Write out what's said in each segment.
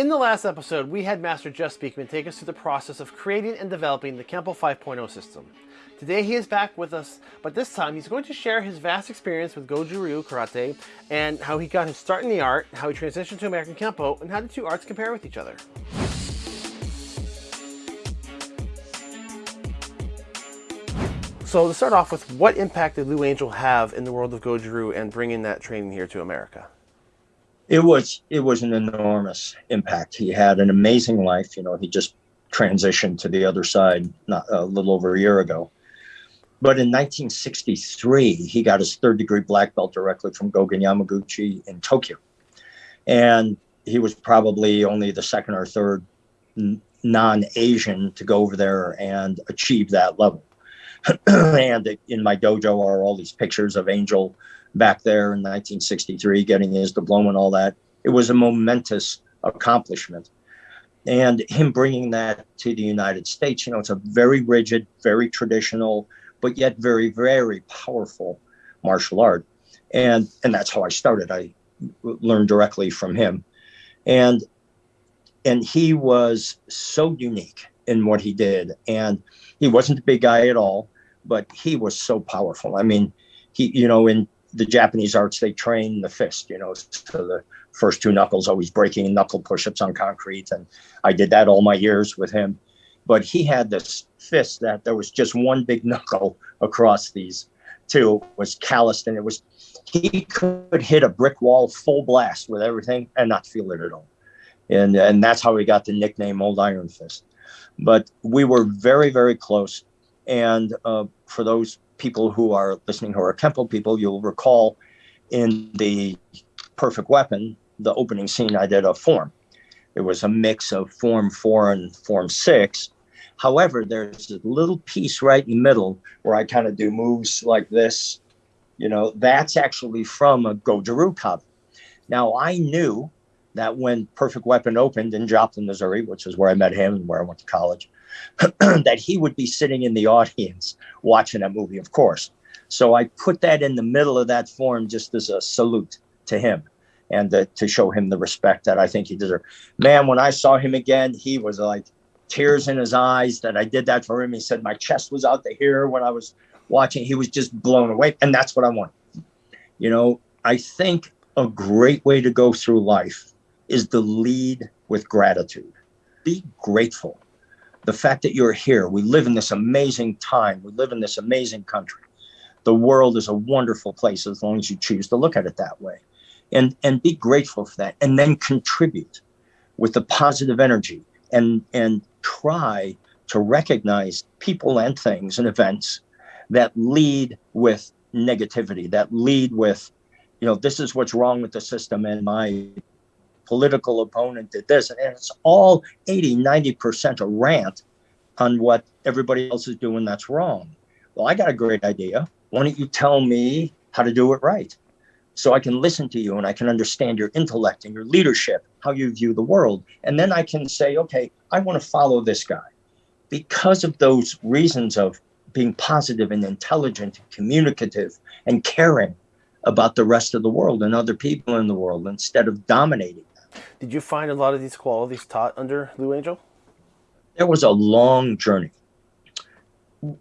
In the last episode, we had Master Jeff Speakman take us through the process of creating and developing the Kempo 5.0 system. Today he is back with us, but this time he's going to share his vast experience with Goju Ryu Karate and how he got his start in the art, how he transitioned to American Kempo, and how the two arts compare with each other. So to start off with, what impact did Lou Angel have in the world of Goju Ryu and bringing that training here to America? It was it was an enormous impact. He had an amazing life. You know, he just transitioned to the other side not a little over a year ago. But in 1963, he got his third degree black belt directly from Gogen Yamaguchi in Tokyo. And he was probably only the second or third non Asian to go over there and achieve that level. and in my dojo are all these pictures of Angel back there in 1963, getting his diploma and all that. It was a momentous accomplishment. And him bringing that to the United States, you know, it's a very rigid, very traditional, but yet very, very powerful martial art. And and that's how I started. I learned directly from him. And and he was so unique in what he did. And he wasn't a big guy at all, but he was so powerful. I mean, he, you know, in the Japanese arts, they train the fist, you know, so the first two knuckles always breaking knuckle push-ups on concrete. And I did that all my years with him. But he had this fist that there was just one big knuckle across these two was calloused and it was he could hit a brick wall full blast with everything and not feel it at all. And and that's how he got the nickname Old Iron Fist. But we were very, very close. And uh, for those people who are listening who are Kempo people, you'll recall in the Perfect Weapon, the opening scene, I did a form. It was a mix of form four and form six. However, there's a little piece right in the middle where I kind of do moves like this. You know, that's actually from a Goju Ryu cover. Now, I knew that when Perfect Weapon opened in Joplin, Missouri, which is where I met him and where I went to college, that he would be sitting in the audience watching that movie, of course. So I put that in the middle of that form just as a salute to him and the, to show him the respect that I think he deserved. Man, when I saw him again, he was like tears in his eyes that I did that for him. He said my chest was out to here when I was watching. He was just blown away. And that's what I want. You know, I think a great way to go through life is to lead with gratitude. Be grateful the fact that you're here. We live in this amazing time. We live in this amazing country. The world is a wonderful place as long as you choose to look at it that way. And and be grateful for that and then contribute with the positive energy and and try to recognize people and things and events that lead with negativity, that lead with, you know, this is what's wrong with the system and my political opponent did this. And it's all 80, 90% a rant on what everybody else is doing that's wrong. Well, I got a great idea. Why don't you tell me how to do it right? So I can listen to you and I can understand your intellect and your leadership, how you view the world. And then I can say, okay, I want to follow this guy. Because of those reasons of being positive and intelligent and communicative and caring about the rest of the world and other people in the world instead of dominating did you find a lot of these qualities taught under Lou Angel? It was a long journey,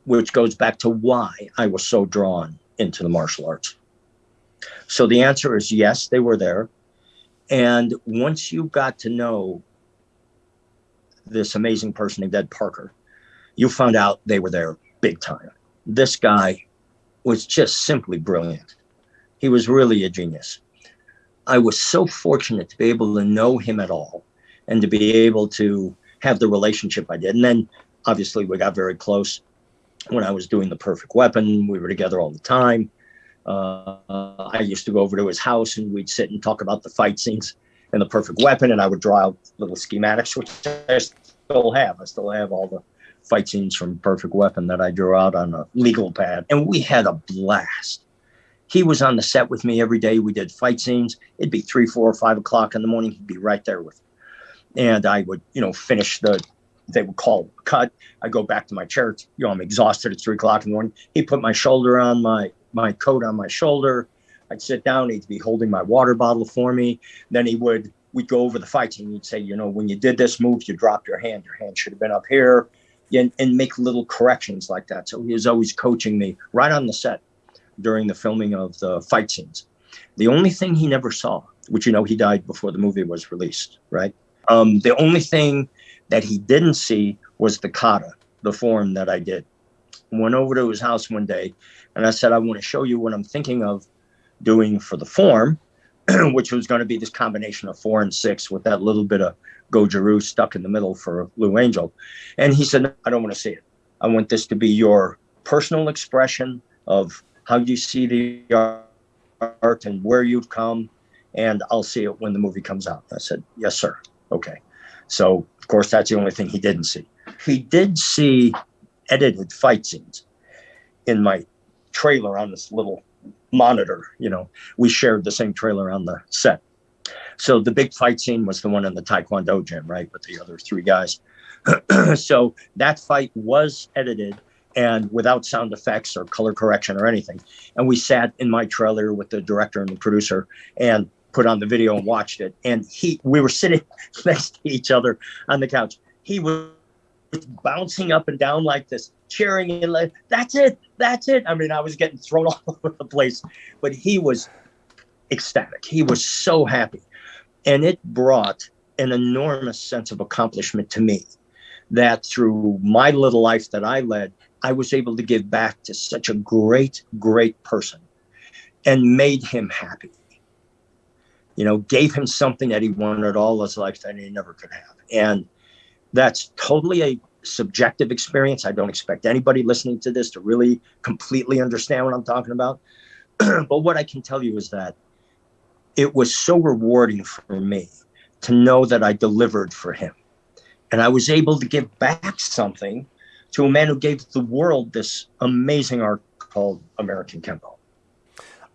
which goes back to why I was so drawn into the martial arts. So the answer is yes, they were there. And once you got to know this amazing person named Ed Parker, you found out they were there big time. This guy was just simply brilliant. He was really a genius. I was so fortunate to be able to know him at all and to be able to have the relationship I did. And then obviously we got very close when I was doing the perfect weapon. We were together all the time. Uh, I used to go over to his house and we'd sit and talk about the fight scenes and the perfect weapon. And I would draw out little schematics, which I still have. I still have all the fight scenes from Perfect Weapon that I drew out on a legal pad. And we had a blast he was on the set with me every day. We did fight scenes. It'd be three, four, or five o'clock in the morning. He'd be right there with me. And I would, you know, finish the, they would call cut. I go back to my chair. You know, I'm exhausted. at three o'clock in the morning. He put my shoulder on my, my coat on my shoulder. I'd sit down. He'd be holding my water bottle for me. Then he would we'd go over the fights and he'd say, you know, when you did this move, you dropped your hand. Your hand should have been up here, and, and make little corrections like that. So he was always coaching me right on the set during the filming of the fight scenes. The only thing he never saw, which you know he died before the movie was released, right? Um, the only thing that he didn't see was the kata, the form that I did. Went over to his house one day, and I said, I want to show you what I'm thinking of doing for the form, which was going to be this combination of four and six with that little bit of Goju-Ryu stuck in the middle for Lou Angel. And he said, I don't want to see it. I want this to be your personal expression of how do you see the art and where you've come, and I'll see it when the movie comes out. I said, Yes, sir. Okay. So, of course, that's the only thing he didn't see. He did see edited fight scenes in my trailer on this little monitor. You know, we shared the same trailer on the set. So the big fight scene was the one in the Taekwondo gym, right, with the other three guys. so that fight was edited and without sound effects or color correction or anything. And we sat in my trailer with the director and the producer and put on the video and watched it. And he, we were sitting next to each other on the couch. He was bouncing up and down like this, cheering and like, that's it, that's it. I mean, I was getting thrown all over the place, but he was ecstatic. He was so happy. And it brought an enormous sense of accomplishment to me that through my little life that I led, I was able to give back to such a great, great person and made him happy. You know, gave him something that he wanted all his life that he never could have. And that's totally a subjective experience. I don't expect anybody listening to this to really completely understand what I'm talking about. but what I can tell you is that it was so rewarding for me to know that I delivered for him. And I was able to give back something to a man who gave the world this amazing art called American Kempo.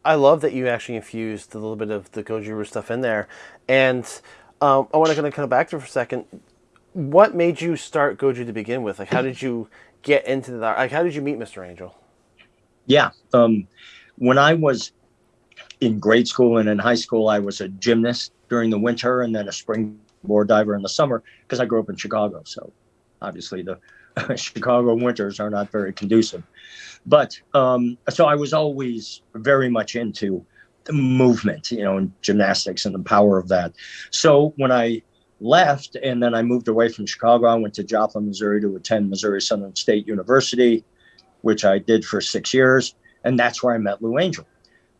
I love that you actually infused a little bit of the Goju Ryu stuff in there. And um, I want to kind of come back to for a second. What made you start Goju to begin with? Like, how did you get into that? like, how did you meet Mr. Angel? Yeah. Um, when I was in grade school and in high school, I was a gymnast during the winter and then a springboard diver in the summer because I grew up in Chicago. So obviously the Chicago winters are not very conducive. But um, so I was always very much into the movement, you know, and gymnastics and the power of that. So when I left and then I moved away from Chicago, I went to Joplin, Missouri to attend Missouri Southern State University, which I did for six years. And that's where I met Lou Angel.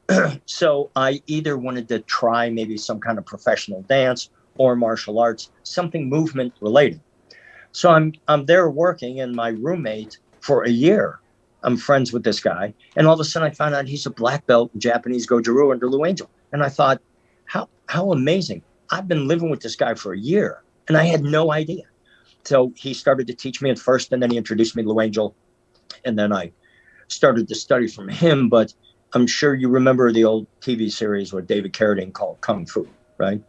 so I either wanted to try maybe some kind of professional dance or martial arts, something movement related. So I'm I'm there working, and my roommate for a year, I'm friends with this guy, and all of a sudden I found out he's a black belt in Japanese Goju-Ryu under Lou Angel, and I thought, how how amazing! I've been living with this guy for a year, and I had no idea. So he started to teach me at first, and then he introduced me to Lou Angel, and then I started to study from him. But I'm sure you remember the old TV series with David Carradine called Kung Fu, right?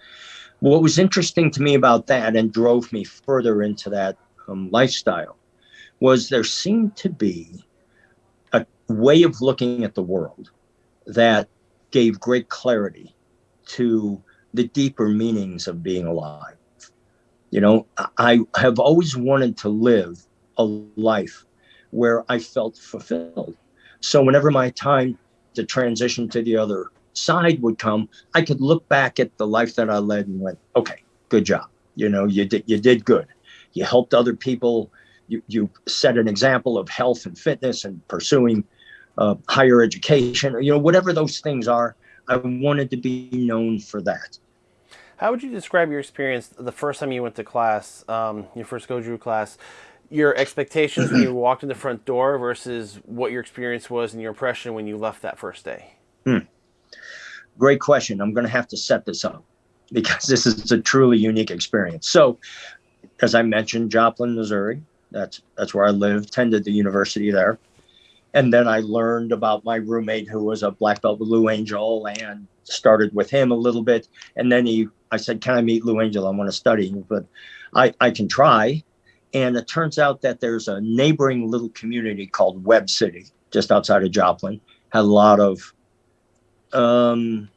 What was interesting to me about that and drove me further into that um, lifestyle was there seemed to be a way of looking at the world that gave great clarity to the deeper meanings of being alive. You know, I have always wanted to live a life where I felt fulfilled. So whenever my time to transition to the other side would come, I could look back at the life that I led and went, okay, good job. You know, you did you did good. You helped other people. You you set an example of health and fitness and pursuing uh, higher education. You know, whatever those things are. I wanted to be known for that. How would you describe your experience the first time you went to class, um, your first Goju class? Your expectations when you walked in the front door versus what your experience was and your impression when you left that first day. Hmm. Great question. I'm going to have to set this up because this is a truly unique experience. So, as I mentioned, Joplin, Missouri. That's that's where I lived. Attended the university there, and then I learned about my roommate who was a black belt with Lou Angel, and started with him a little bit. And then he, I said, "Can I meet Lou Angel? I want to study." But I I can try. And it turns out that there's a neighboring little community called Webb City, just outside of Joplin. Had a lot of um,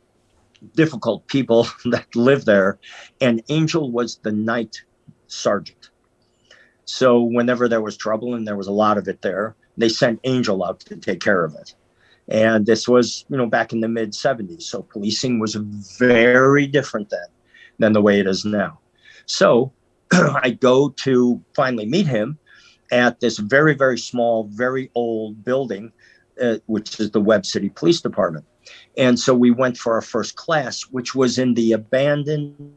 difficult people that live there, and Angel was the night sergeant. So whenever there was trouble, and there was a lot of it there, they sent Angel out to take care of it. And this was, you know, back in the mid 70s. So policing was very different then than the way it is now. So I go to finally meet him at this very, very small, very old building, uh, which is the Webb City Police Department. And so we went for our first class, which was in the abandoned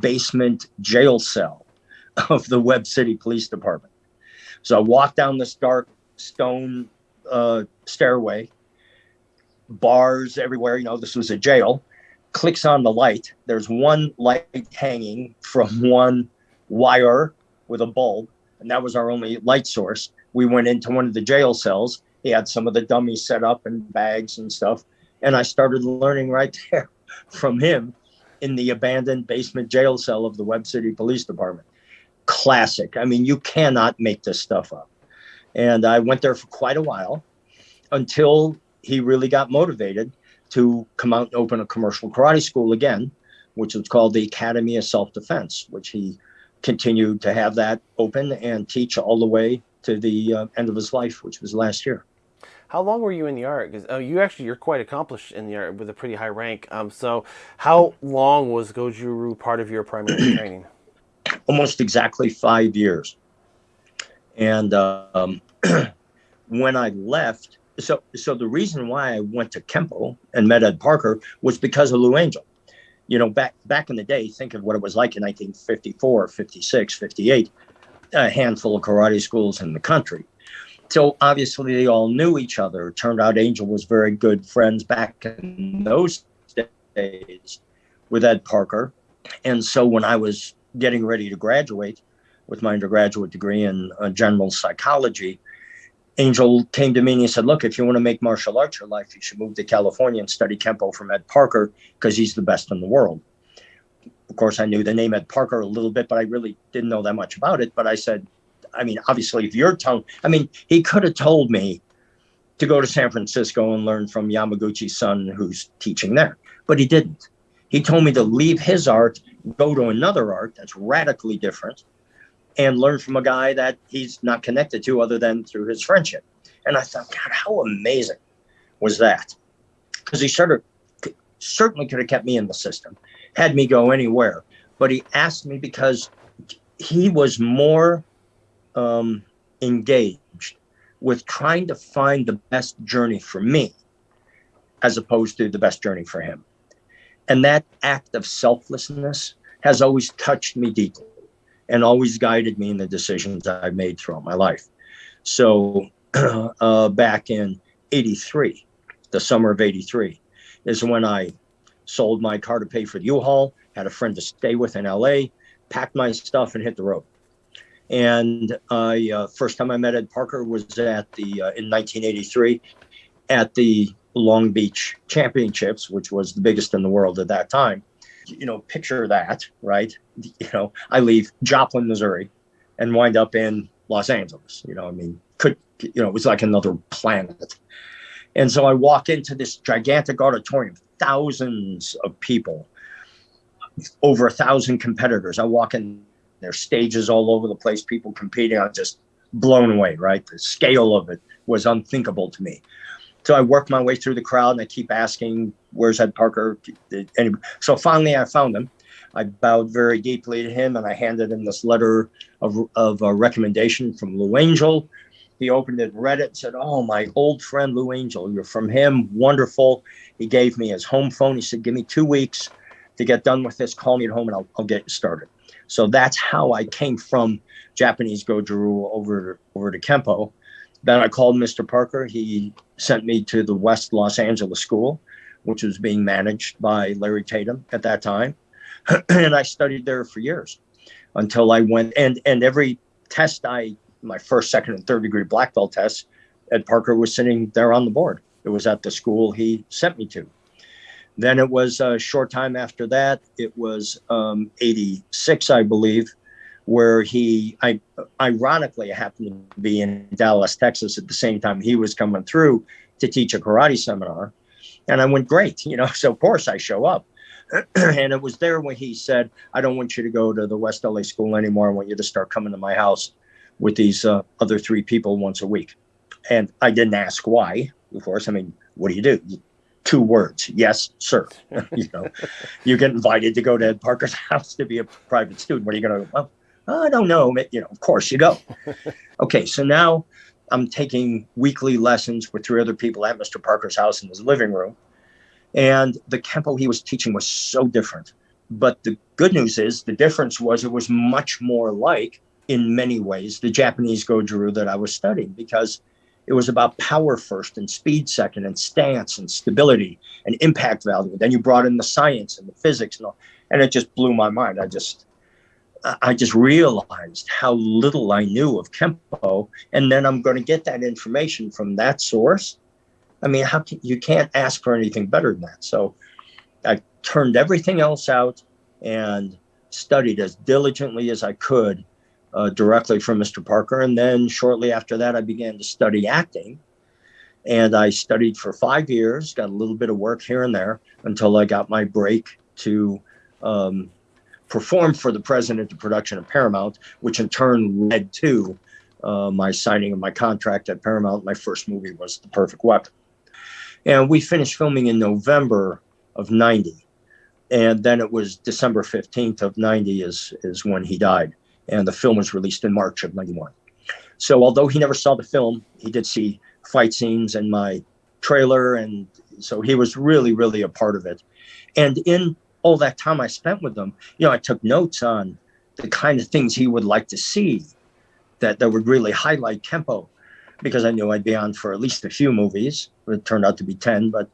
basement jail cell of the Webb City Police Department. So I walked down this dark stone uh, stairway, bars everywhere. You know, this was a jail. Clicks on the light. There's one light hanging from one wire with a bulb, and that was our only light source. We went into one of the jail cells. He had some of the dummies set up and bags and stuff. And I started learning right there from him in the abandoned basement jail cell of the Webb City Police Department. Classic. I mean, you cannot make this stuff up. And I went there for quite a while until he really got motivated to come out and open a commercial karate school again, which was called the Academy of Self Defense, which he continued to have that open and teach all the way to the uh, end of his life, which was last year. How long were you in the art? Because oh, you actually you're quite accomplished in the art with a pretty high rank. Um, so how long was Goju-Ryu part of your primary training? Almost exactly five years. And um, when I left, so so the reason why I went to Kempo and met Ed Parker was because of Lou Angel. You know, back back in the day, think of what it was like in 1954, 56, 58, a handful of karate schools in the country so obviously they all knew each other. It turned out Angel was very good friends back in those days with Ed Parker. And so when I was getting ready to graduate with my undergraduate degree in uh, general psychology, Angel came to me and he said, Look, if you want to make martial arts your life, you should move to California and study Kempo from Ed Parker because he's the best in the world. Of course, I knew the name Ed Parker a little bit, but I really didn't know that much about it. But I said, I mean, obviously, if you're telling, I mean, he could have told me to go to San Francisco and learn from Yamaguchi's son who's teaching there, but he didn't. He told me to leave his art, go to another art that's radically different, and learn from a guy that he's not connected to other than through his friendship. And I thought, God, how amazing was that? Because he sort of certainly could have kept me in the system, had me go anywhere. But he asked me because he was more um, engaged with trying to find the best journey for me as opposed to the best journey for him. And that act of selflessness has always touched me deeply and always guided me in the decisions I've made throughout my life. So uh, back in 83, the summer of 83, is when I sold my car to pay for the U-Haul, had a friend to stay with in LA, packed my stuff and hit the road. And I uh, first time I met Ed Parker was at the uh, in 1983 at the Long Beach Championships, which was the biggest in the world at that time. You know, picture that, right? You know, I leave Joplin, Missouri, and wind up in Los Angeles. You know, I mean, could you know, it was like another planet. And so I walk into this gigantic auditorium, thousands of people, over a thousand competitors. I walk in there's stages all over the place, people competing. I was just blown away, right? The scale of it was unthinkable to me. So I worked my way through the crowd and I keep asking, where's Ed Parker? So finally I found him. I bowed very deeply to him and I handed him this letter of, of a recommendation from Lou Angel. He opened it, read it, said, Oh, my old friend Lou Angel, you're from him. Wonderful. He gave me his home phone. He said, Give me two weeks to get done with this. Call me at home and I'll, I'll get you started. So that's how I came from Japanese Goju over over to Kempo. Then I called Mr. Parker. He sent me to the West Los Angeles School, which was being managed by Larry Tatum at that time, and I studied there for years until I went and and every test I my first, second, and third degree black belt tests, Ed Parker was sitting there on the board. It was at the school he sent me to. Then it was a short time after that. It was um, 86, I believe, where he, I ironically happened to be in Dallas, Texas at the same time he was coming through to teach a karate seminar. And I went, great. You know, so of course I show up. and it was there when he said, I don't want you to go to the West LA school anymore. I want you to start coming to my house with these uh, other three people once a week. And I didn't ask why, of course. I mean, what do you do? Two words, yes, sir. you know, you get invited to go to Ed Parker's house to be a private student. What are you going to? Well, I don't know. You know, of course you go. okay, so now I'm taking weekly lessons with three other people at Mr. Parker's house in his living room. And the Kempo he was teaching was so different. But the good news is the difference was it was much more like, in many ways, the Japanese Goju-ryu that I was studying because it was about power first and speed second and stance and stability and impact value. Then you brought in the science and the physics and all, and it just blew my mind. I just I just realized how little I knew of Kempo, and then I'm going to get that information from that source. I mean, how can, you can't ask for anything better than that. So I turned everything else out and studied as diligently as I could uh, directly from Mr. Parker. And then shortly after that, I began to study acting. And I studied for five years, got a little bit of work here and there until I got my break to um, perform for the president of production of Paramount, which in turn led to uh, my signing of my contract at Paramount. My first movie was The Perfect Weapon. And we finished filming in November of 90. And then it was December 15th of 90 is, is when he died. And the film was released in March of 91. So although he never saw the film, he did see fight scenes in my trailer. And so he was really, really a part of it. And in all that time I spent with him, you know, I took notes on the kind of things he would like to see that, that would really highlight Kempo because I knew I'd be on for at least a few movies. It turned out to be 10, but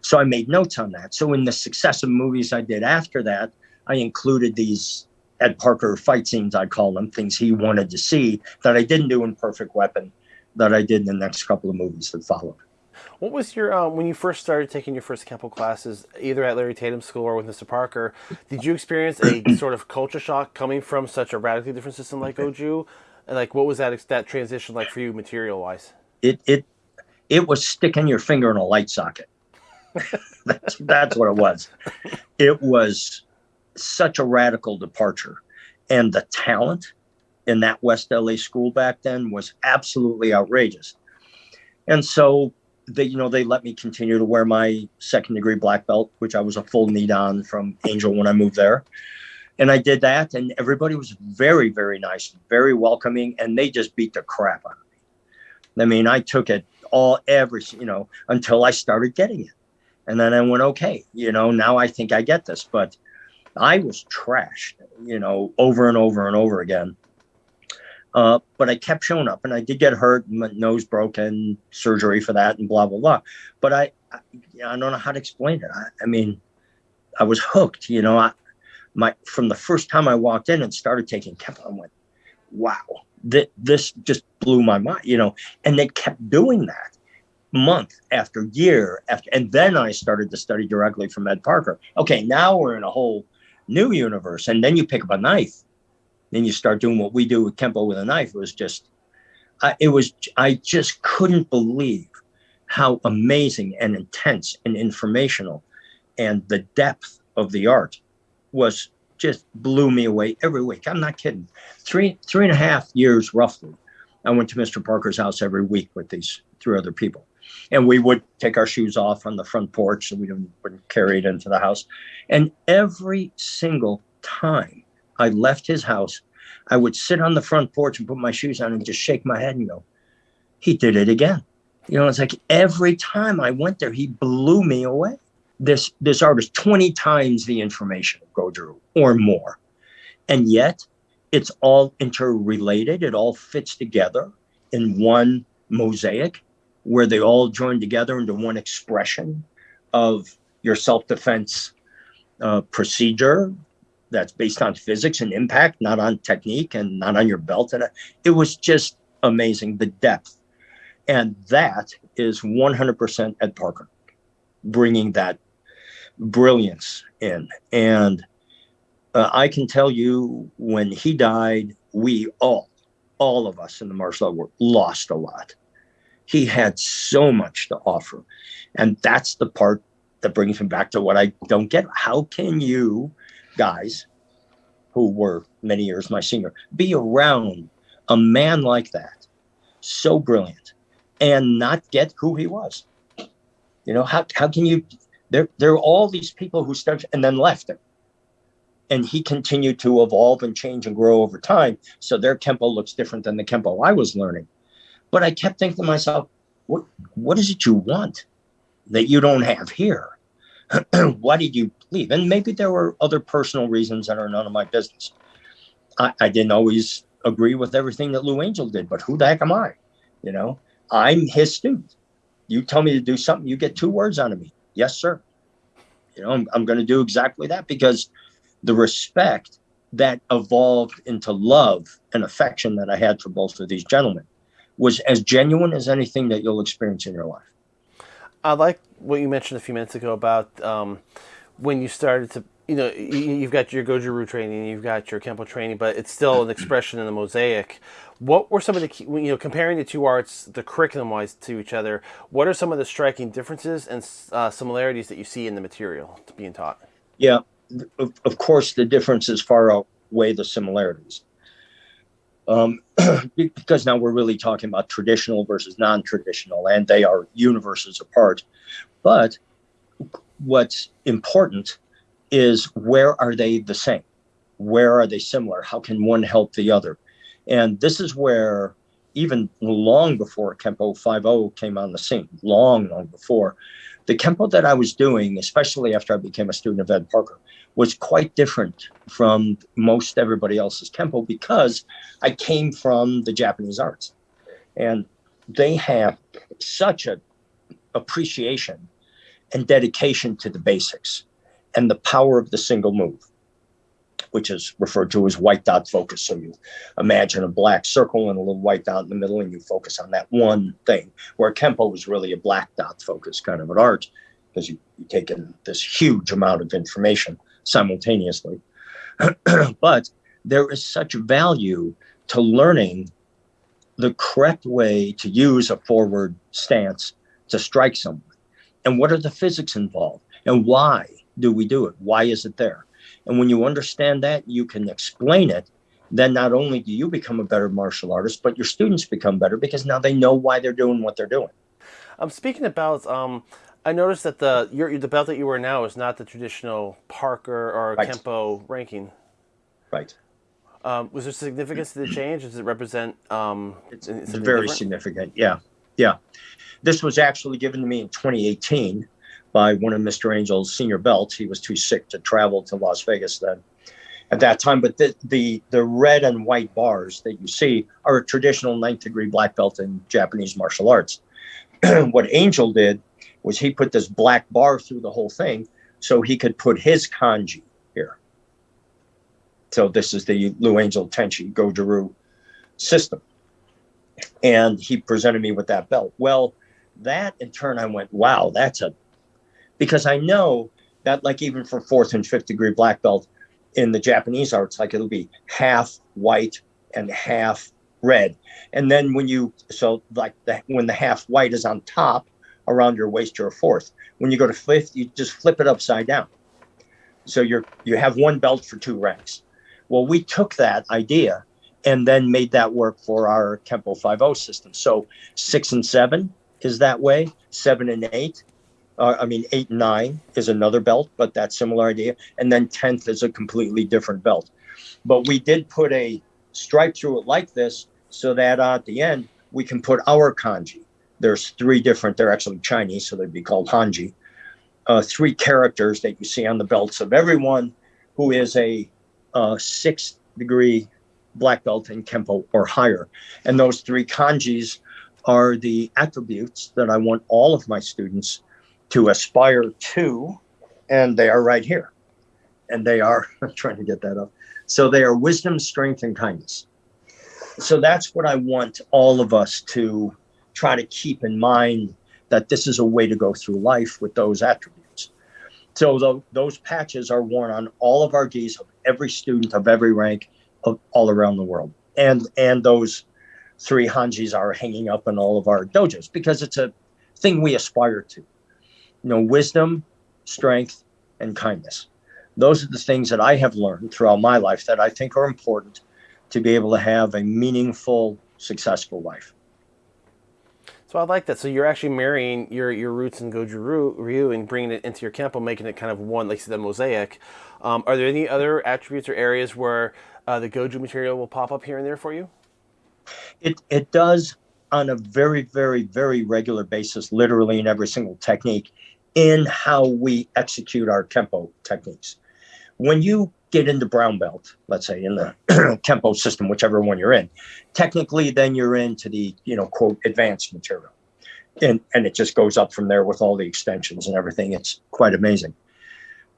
so I made notes on that. So in the successive movies I did after that, I included these Ed Parker fight scenes, I call them, things he wanted to see that I didn't do in Perfect Weapon, that I did in the next couple of movies that followed. What was your um, when you first started taking your first Kempo classes, either at Larry Tatum School or with Mr. Parker? Did you experience a sort of culture shock coming from such a radically different system like Goju? And like, what was that that transition like for you, material wise? It it it was sticking your finger in a light socket. that's that's what it was. It was such a radical departure, and the talent in that West LA school back then was absolutely outrageous. And so they you know they let me continue to wear my second degree black belt which i was a full knee on from angel when i moved there. And i did that and everybody was very very nice very welcoming and they just beat the crap out of me. I mean i took it all every you know until i started getting it. And then i went okay you know now i think i get this. But i was trashed you know over and over and over again uh, but I kept showing up and I did get hurt, my nose broken, surgery for that, and blah, blah, blah. But I, I, I don't know how to explain it. I, I mean, I was hooked, you know. I, my from the first time I walked in and started taking Kempo, I went, wow, th- this just blew my mind, you know. And they kept doing that month after year after, and then I started to study directly from Ed Parker. Okay, now we're in a whole new universe, and then you pick up a knife then you start doing what we do with Kempo with a knife. It was just, I, it was, I just couldn't believe how amazing and intense and informational and the depth of the art was just blew me away every week. I'm not kidding. Three, three and a half years roughly. I went to Mr. Parker's house every week with these three other people. And we would take our shoes off on the front porch and we wouldn't carry it into the house. And every single time I left his house. I would sit on the front porch and put my shoes on and just shake my head and go, he did it again. You know, it's like every time I went there, he blew me away. This this artist, 20 times the information of Goju or more. And yet it's all interrelated. It all fits together in one mosaic where they all join together into one expression of your self-defense uh, procedure that's based on physics and impact, not on technique and not on your belt. And it was just amazing the depth. And that is 100% Ed Parker bringing that brilliance in. And uh, I can tell you when he died, we all, all of us in the martial art world lost a lot. He had so much to offer. And that's the part that brings me back to what I don't get. How can you guys, who were many years my senior, be around a man like that, so brilliant, and not get who he was? You know, how, how can you? There, there are all these people who started and then left him. And he continued to evolve and change and grow over time. So their Kempo looks different than the Kempo I was learning. But I kept thinking to myself, what, what is it you want that you don't have here? why did you leave? And maybe there were other personal reasons that are none of my business. I, I didn't always agree with everything that Lou Angel did, but who the heck am I? You know, I'm his student. You tell me to do something, you get two words out of me. Yes, sir. You know, I'm, I'm going to do exactly that because the respect that evolved into love and affection that I had for both of these gentlemen was as genuine as anything that you'll experience in your life. I like what you mentioned a few minutes ago about um, when you started to, you know, you've got your Goju-Ryu training, you've got your Kempo training, but it's still an expression in the mosaic. What were some of the, key, you know, comparing the two arts, the curriculum-wise to each other, what are some of the striking differences and uh, similarities that you see in the material being taught? Yeah, of, of course, the differences far outweigh the similarities um, because now we're really talking about traditional versus non-traditional and they are universes apart. But what's important is where are they the same? Where are they similar? How can one help the other? And this is where even long before kempo 5.0 came on the scene long long before the kempo that i was doing especially after i became a student of ed parker was quite different from most everybody else's Kempo because I came from the Japanese arts. And they have such a appreciation and dedication to the basics and the power of the single move, which is referred to as white dot focus. So you imagine a black circle and a little white dot in the middle, and you focus on that one thing. Where Kempo was really a black dot focus kind of an art, because you, you take in this huge amount of information simultaneously. but there is such value to learning the correct way to use a forward stance to strike someone. And what are the physics involved? And why do we do it? Why is it there? And when you understand that, you can explain it. Then not only do you become a better martial artist, but your students become better because now they know why they're doing what they're doing. I'm speaking about um, I noticed that the your, the belt that you wear now is not the traditional Parker or right. Kempo ranking. Right. Um, was there significance to the change? Does it represent? Um, it's, very different? significant. Yeah, yeah. This was actually given to me in 2018 by one of Mr. Angel's senior belts. He was too sick to travel to Las Vegas then at that time. But the, the, the red and white bars that you see are a traditional ninth degree black belt in Japanese martial arts. what Angel did was he put this black bar through the whole thing so he could put his kanji here. So this is the Lou Angel Tenchi Goju-Ryu system. And he presented me with that belt. Well, that in turn, I went, wow, that's a, because I know that like even for fourth and fifth degree black belt in the Japanese arts, like it'll be half white and half red. And then when you, so like that, when the half white is on top, around your waist, you're a fourth. When you go to fifth, you just flip it upside down. So you're you have one belt for two ranks. Well, we took that idea and then made that work for our Kempo 5.0 system. So six and seven is that way. Seven and eight, uh, I mean eight and nine is another belt, but that similar idea. And then tenth is a completely different belt. But we did put a stripe through it like this so that uh, at the end we can put our kanji there's three different, they're actually Chinese, so they'd be called Hanji. Uh, three characters that you see on the belts of everyone who is a uh, sixth degree black belt in Kempo or higher. And those three kanjis are the attributes that I want all of my students to aspire to, and they are right here. And they are, I'm trying to get that up. So they are wisdom, strength, and kindness. So that's what I want all of us to try to keep in mind that this is a way to go through life with those attributes. So the, those patches are worn on all of our gis of every student of every rank of all around the world. And and those three hanjis are hanging up in all of our dojos because it's a thing we aspire to. You know, wisdom strength, and kindness. Those are the things that I have learned throughout my life that I think are important to be able to have a meaningful, successful life. So I like that. So you're actually marrying your, your roots in Goju Ryu and bringing it into your Kempo, making it kind of one, like said, mosaic. Um, are there any other attributes or areas where uh, the Goju material will pop up here and there for you? It, it does on a very, very, very regular basis, literally in every single technique, in how we execute our Kempo techniques. When you get into brown belt, let's say in the Kempo system, whichever one you're in, technically then you're into the, you know, quote, advanced material. And, and it just goes up from there with all the extensions and everything. It's quite amazing.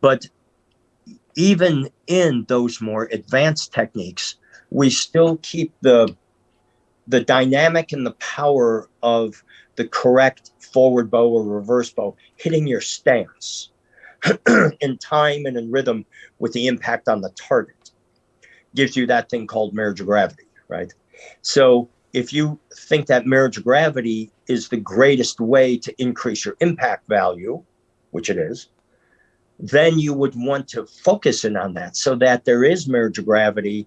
But even in those more advanced techniques, we still keep the the dynamic and the power of the correct forward bow or reverse bow hitting your stance in time and in rhythm with the impact on the target gives you that thing called marriage of gravity, right? So if you think that marriage of gravity is the greatest way to increase your impact value, which it is, then you would want to focus in on that so that there is marriage of gravity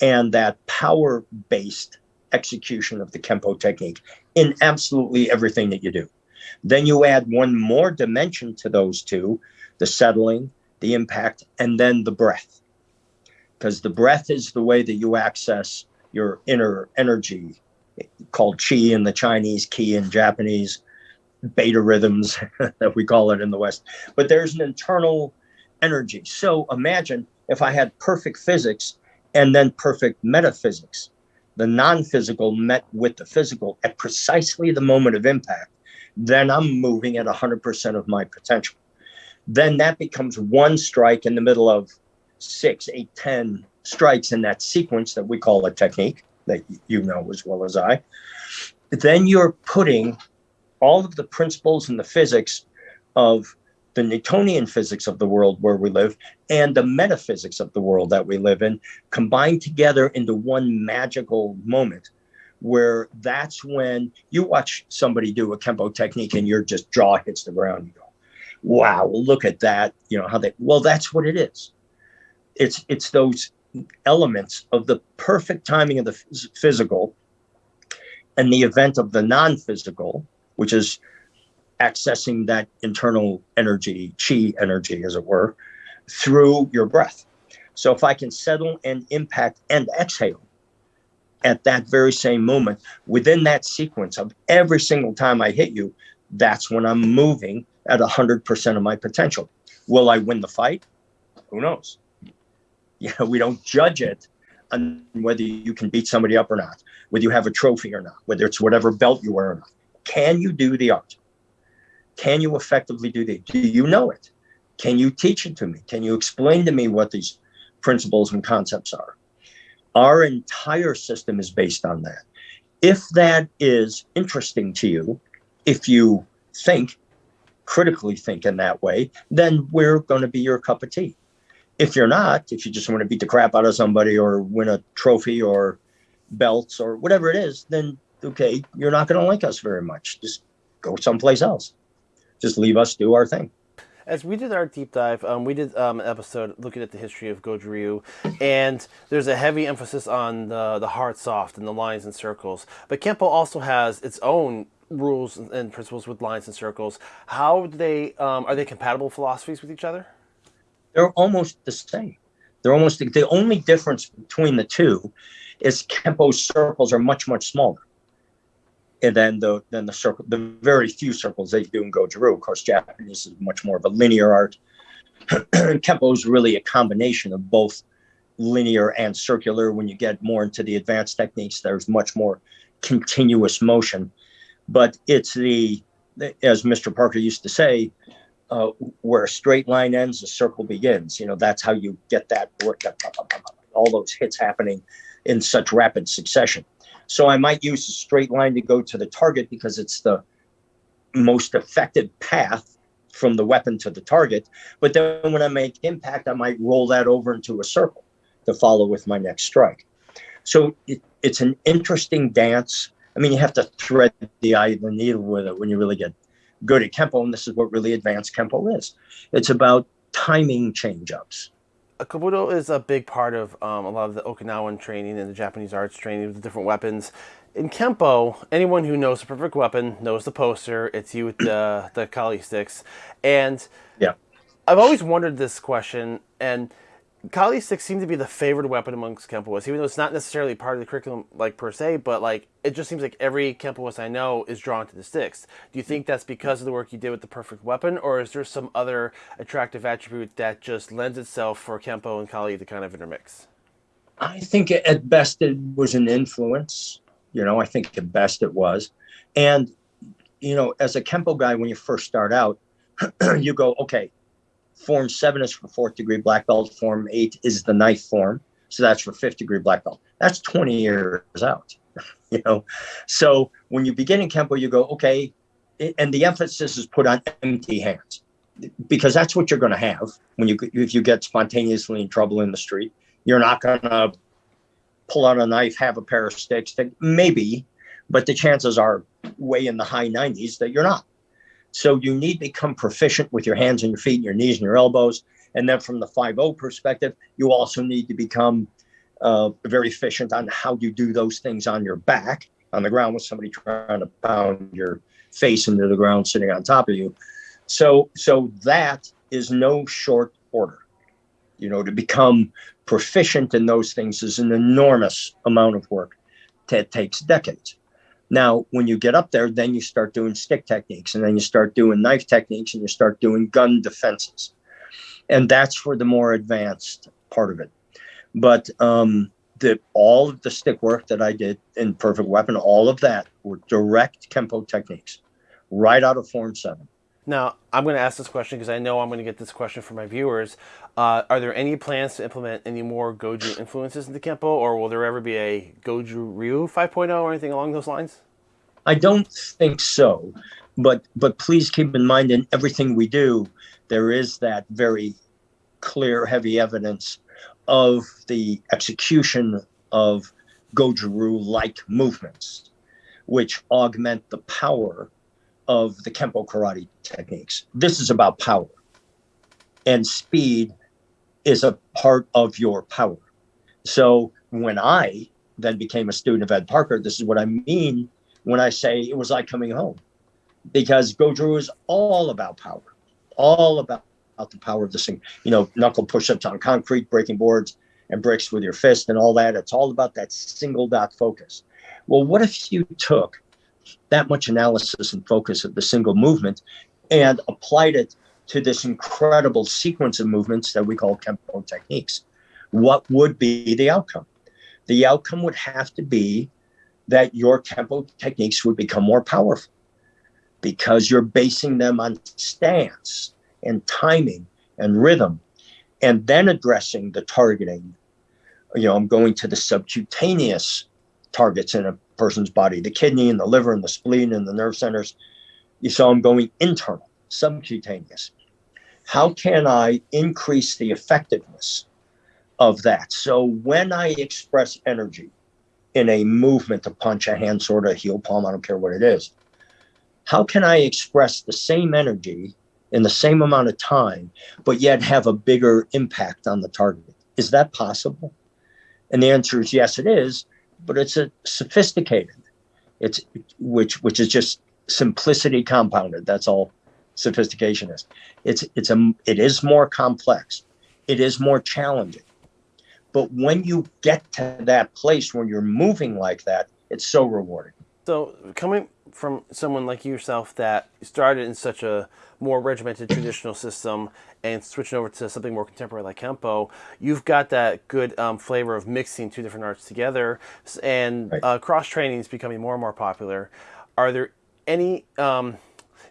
and that power based execution of the Kempo technique in absolutely everything that you do. Then you add one more dimension to those two the settling, the impact, and then the breath. Because the breath is the way that you access your inner energy, called qi in the Chinese, ki in Japanese, beta rhythms that we call it in the West. But there's an internal energy. So imagine if I had perfect physics and then perfect metaphysics. The non physical met with the physical at precisely the moment of impact, then I'm moving at 100% of my potential then that becomes one strike in the middle of six, eight, ten strikes in that sequence that we call a technique that you know as well as I. Then you're putting all of the principles and the physics of the Newtonian physics of the world where we live and the metaphysics of the world that we live in combined together into one magical moment where that's when you watch somebody do a Kempo technique and your just jaw hits the ground. You go, wow, look at that. You know how they. Well, that's what it is. It's it's those elements of the perfect timing of the physical and the event of the non-physical, which is accessing that internal energy, chi energy, as it were, through your breath. So if I can settle and impact and exhale at that very same moment within that sequence of every single time I hit you, that's when I'm moving at 100% of my potential. Will I win the fight? Who knows? You know, we don't judge it on whether you can beat somebody up or not, whether you have a trophy or not, whether it's whatever belt you wear or not. Can you do the art? Can you effectively do the? Do you know it? Can you teach it to me? Can you explain to me what these principles and concepts are? Our entire system is based on that. If that is interesting to you, if you think critically think in that way, then we're going to be your cup of tea. If you're not, if you just want to beat the crap out of somebody or win a trophy or belts or whatever it is, then okay, you're not going to like us very much. Just go someplace else. Just leave us do our thing. As we did our deep dive, um, we did um, an episode looking at the history of Goju Ryu, and there's a heavy emphasis on the, the hard soft and the lines and circles. But Kempo also has its own rules and principles with lines and circles. How they um, are they compatible philosophies with each other? They're almost the same. They're almost the, the only difference between the two is Kempo's circles are much much smaller. And then the then the circle the very few circles they do in Goju-Ryu. Of course, Japanese is much more of a linear art. Kempo is really a combination of both linear and circular. When you get more into the advanced techniques, there's much more continuous motion but it's the as Mr. Parker used to say, uh, where a straight line ends, a circle begins. You know, that's how you get that work, all those hits happening in such rapid succession. So I might use a straight line to go to the target because it's the most effective path from the weapon to the target. But then when I make impact, I might roll that over into a circle to follow with my next strike. So it, it's an interesting dance. I mean, you have to thread the eye of the needle with it when you really get good at Kempo, and this is what really advanced Kempo is. It's about timing change ups. Kobudo is a big part of um, a lot of the Okinawan training and the Japanese arts training with the different weapons. In Kempo, anyone who knows the perfect weapon knows the poster. It's you with the, the Kali sticks. And yeah. I've always wondered this question, and Kali sticks seem to be the favored weapon amongst Kempoists, even though it's not necessarily part of the curriculum, like per se. But like, it just seems like every Kempoist I know is drawn to the sticks. Do you think that's because of the work you did with the perfect weapon, or is there some other attractive attribute that just lends itself for Kempo and Kali to kind of intermix? I think at best it was an influence. You know, I think at best it was, and you know, as a Kempo guy, when you first start out, you go, okay, Form seven is for fourth degree black belt. Form eight is the knife form. So that's for fifth degree black belt. That's 20 years out, you know? So when you begin in Kempo, you go, okay, and the emphasis is put on empty hands because that's what you're going to have when you, if you get spontaneously in trouble in the street, you're not going to pull out a knife, have a pair of sticks, maybe, but the chances are way in the high 90s that you're not. So you need to become proficient with your hands and your feet and your knees and your elbows. And then from the 5 perspective, you also need to become uh, very efficient on how you do those things on your back on the ground with somebody trying to pound your face into the ground sitting on top of you. So so that is no short order. You know, to become proficient in those things is an enormous amount of work that takes decades. Now, when you get up there, then you start doing stick techniques and then you start doing knife techniques and you start doing gun defenses. And that's for the more advanced part of it. But um, the, all of the stick work that I did in Perfect Weapon, all of that were direct Kempo techniques right out of Form 7. Now, I'm going to ask this question because I know I'm going to get this question from my viewers. Uh, are there any plans to implement any more Goju influences into Kempo, or will there ever be a Goju Ryu 5.0 or anything along those lines? I don't think so, but but please keep in mind in everything we do, there is that very clear, heavy evidence of the execution of Goju-Ryu-like movements, which augment the power of the Kempo karate techniques. This is about power. And speed is a part of your power. So when I then became a student of Ed Parker, this is what I mean when I say it was like coming home. Because Goju is all about power, all about, about the power of this thing. You know, knuckle push-ups on concrete, breaking boards and bricks with your fist and all that. It's all about that single dot focus. Well, what if you took that much analysis and focus of the single movement and applied it to this incredible sequence of movements that we call Kempo techniques. What would be the outcome? The outcome would have to be that your Kempo techniques would become more powerful because you're basing them on stance and timing and rhythm and then addressing the targeting. You know, I'm going to the subcutaneous targets in a person's body, the kidney and the liver and the spleen and the nerve centers. You saw them going internal, subcutaneous. How can I increase the effectiveness of that? So when I express energy in a movement to punch a hand, sort of heel palm, I don't care what it is, how can I express the same energy in the same amount of time, but yet have a bigger impact on the target? Is that possible? And the answer is yes, it is but it's a sophisticated. It's which which is just simplicity compounded. That's all sophistication is. It's it's a it is more complex. It is more challenging. But when you get to that place where you're moving like that, it's so rewarding. So coming from someone like yourself that started in such a more regimented traditional system and switching over to something more contemporary like Kempo, you've got that good um, flavor of mixing two different arts together, and right. uh, cross training is becoming more and more popular. Are there any? Um,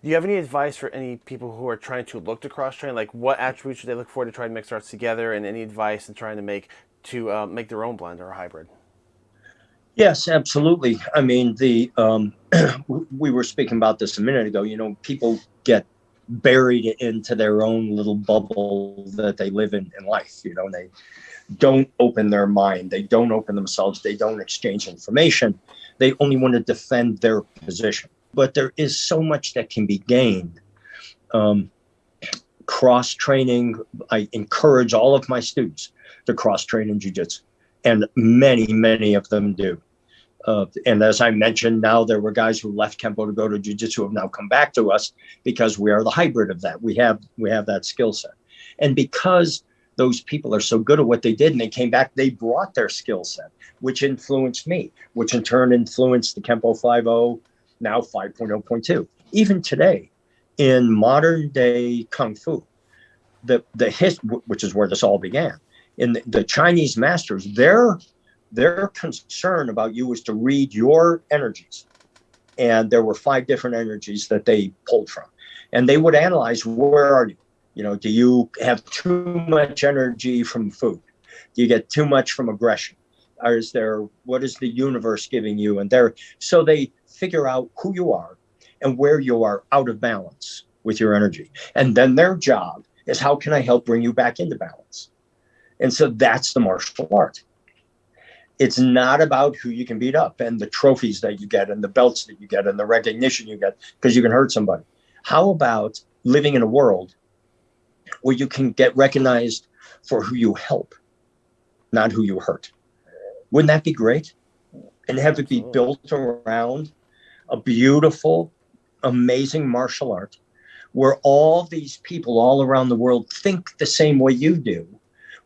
do you have any advice for any people who are trying to look to cross train? Like, what attributes should they look for to try and mix arts together, and any advice in trying to make to uh, make their own blend or a hybrid? Yes, absolutely. I mean, the um, we were speaking about this a minute ago. You know, people get buried into their own little bubble that they live in in life. You know, and they don't open their mind. They don't open themselves. They don't exchange information. They only want to defend their position. but there is so much that can be gained. Um, cross training, I encourage all of my students to cross train in jujitsu, and many, many of them do. Uh, and as I mentioned, now there were guys who left Kempo to go to Jiu-Jitsu have now come back to us because we are the hybrid of that. We have we have that skill set, and because those people are so good at what they did and they came back, they brought their skill set, which influenced me, which in turn influenced the Kempo 5.0, now 5.0.2. Even today, in modern day Kung Fu, the, the his, which is where this all began, in the, the Chinese masters, their, their concern about you was to read your energies. And there were five different energies that they pulled from. And they would analyze where are you? You know, do you have too much energy from food? Do you get too much from aggression? Or is there what is the universe giving you? And there, so they figure out who you are and where you are out of balance with your energy. And then their job is how can I help bring you back into balance? And so that's the martial art. It's not about who you can beat up and the trophies that you get and the belts that you get and the recognition you get because you can hurt somebody. How about living in a world where you can get recognized for who you help, not who you hurt. Wouldn't that be great? And have it be built around a beautiful, amazing martial art where all these people all around the world think the same way you do,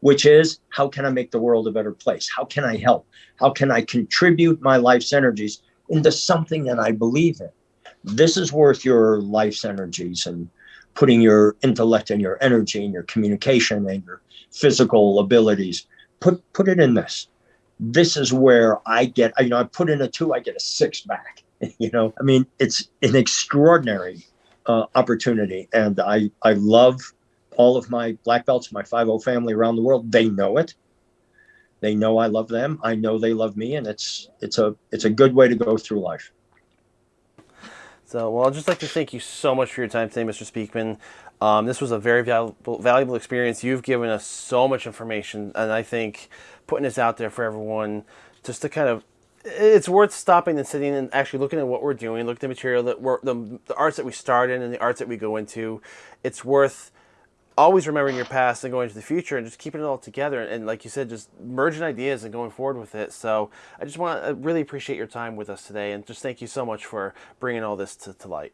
which is how can I make the world a better place? How can I help? How can I contribute my life's energies into something that I believe in? This is worth your life's energies and putting your intellect and your energy and your communication and your physical abilities put put it in this this is where i get you know i put in a two i get a six back you know i mean it's an extraordinary uh, opportunity and i i love all of my black belts my 50 family around the world they know it they know i love them i know they love me and it's it's a it's a good way to go through life so, well, I'd just like to thank you so much for your time today, Mr. Speakman. Um, this was a very valuable, valuable experience. You've given us so much information, and I think putting this out there for everyone just to kind of it's worth stopping and sitting and actually looking at what we're doing, look at the material that we're the, the arts that we start in and the arts that we go into. It's worth always remembering your past and going to the future and just keeping it all together and, like you said just merging ideas and going forward with it. So i just want to really appreciate your time with us today and just thank you so much for bringing all this to, to light.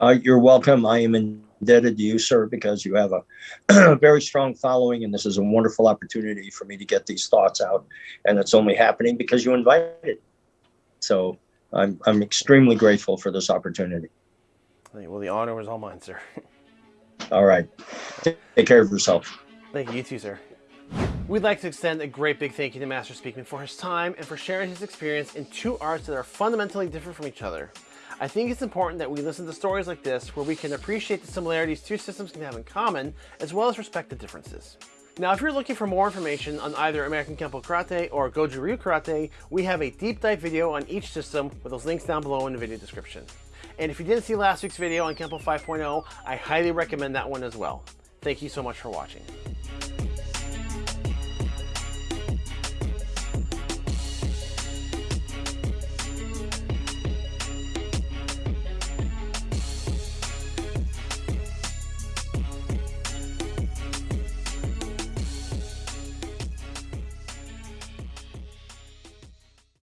Uh, you're welcome. I am indebted to you sir because you have a very strong following and this is a wonderful opportunity for me to get these thoughts out and it's only happening because you invited. So i'm, I'm extremely grateful for this opportunity. Well the honor was all mine sir All right. Take care of yourself. Thank you. Too, sir. We'd like to extend a great big thank you to Master Speakman for his time and for sharing his experience in two arts that are fundamentally different from each other. I think it's important that we listen to stories like this where we can appreciate the similarities two systems can have in common, as well as respect the differences. Now, if you're looking for more information on either American Kempo Karate or Goju Ryu Karate, we have a deep dive video on each system with those links down below in the video description. And if you didn't see last week's video on Kempo 5.0, I highly recommend that one as well. Thank you so much for watching.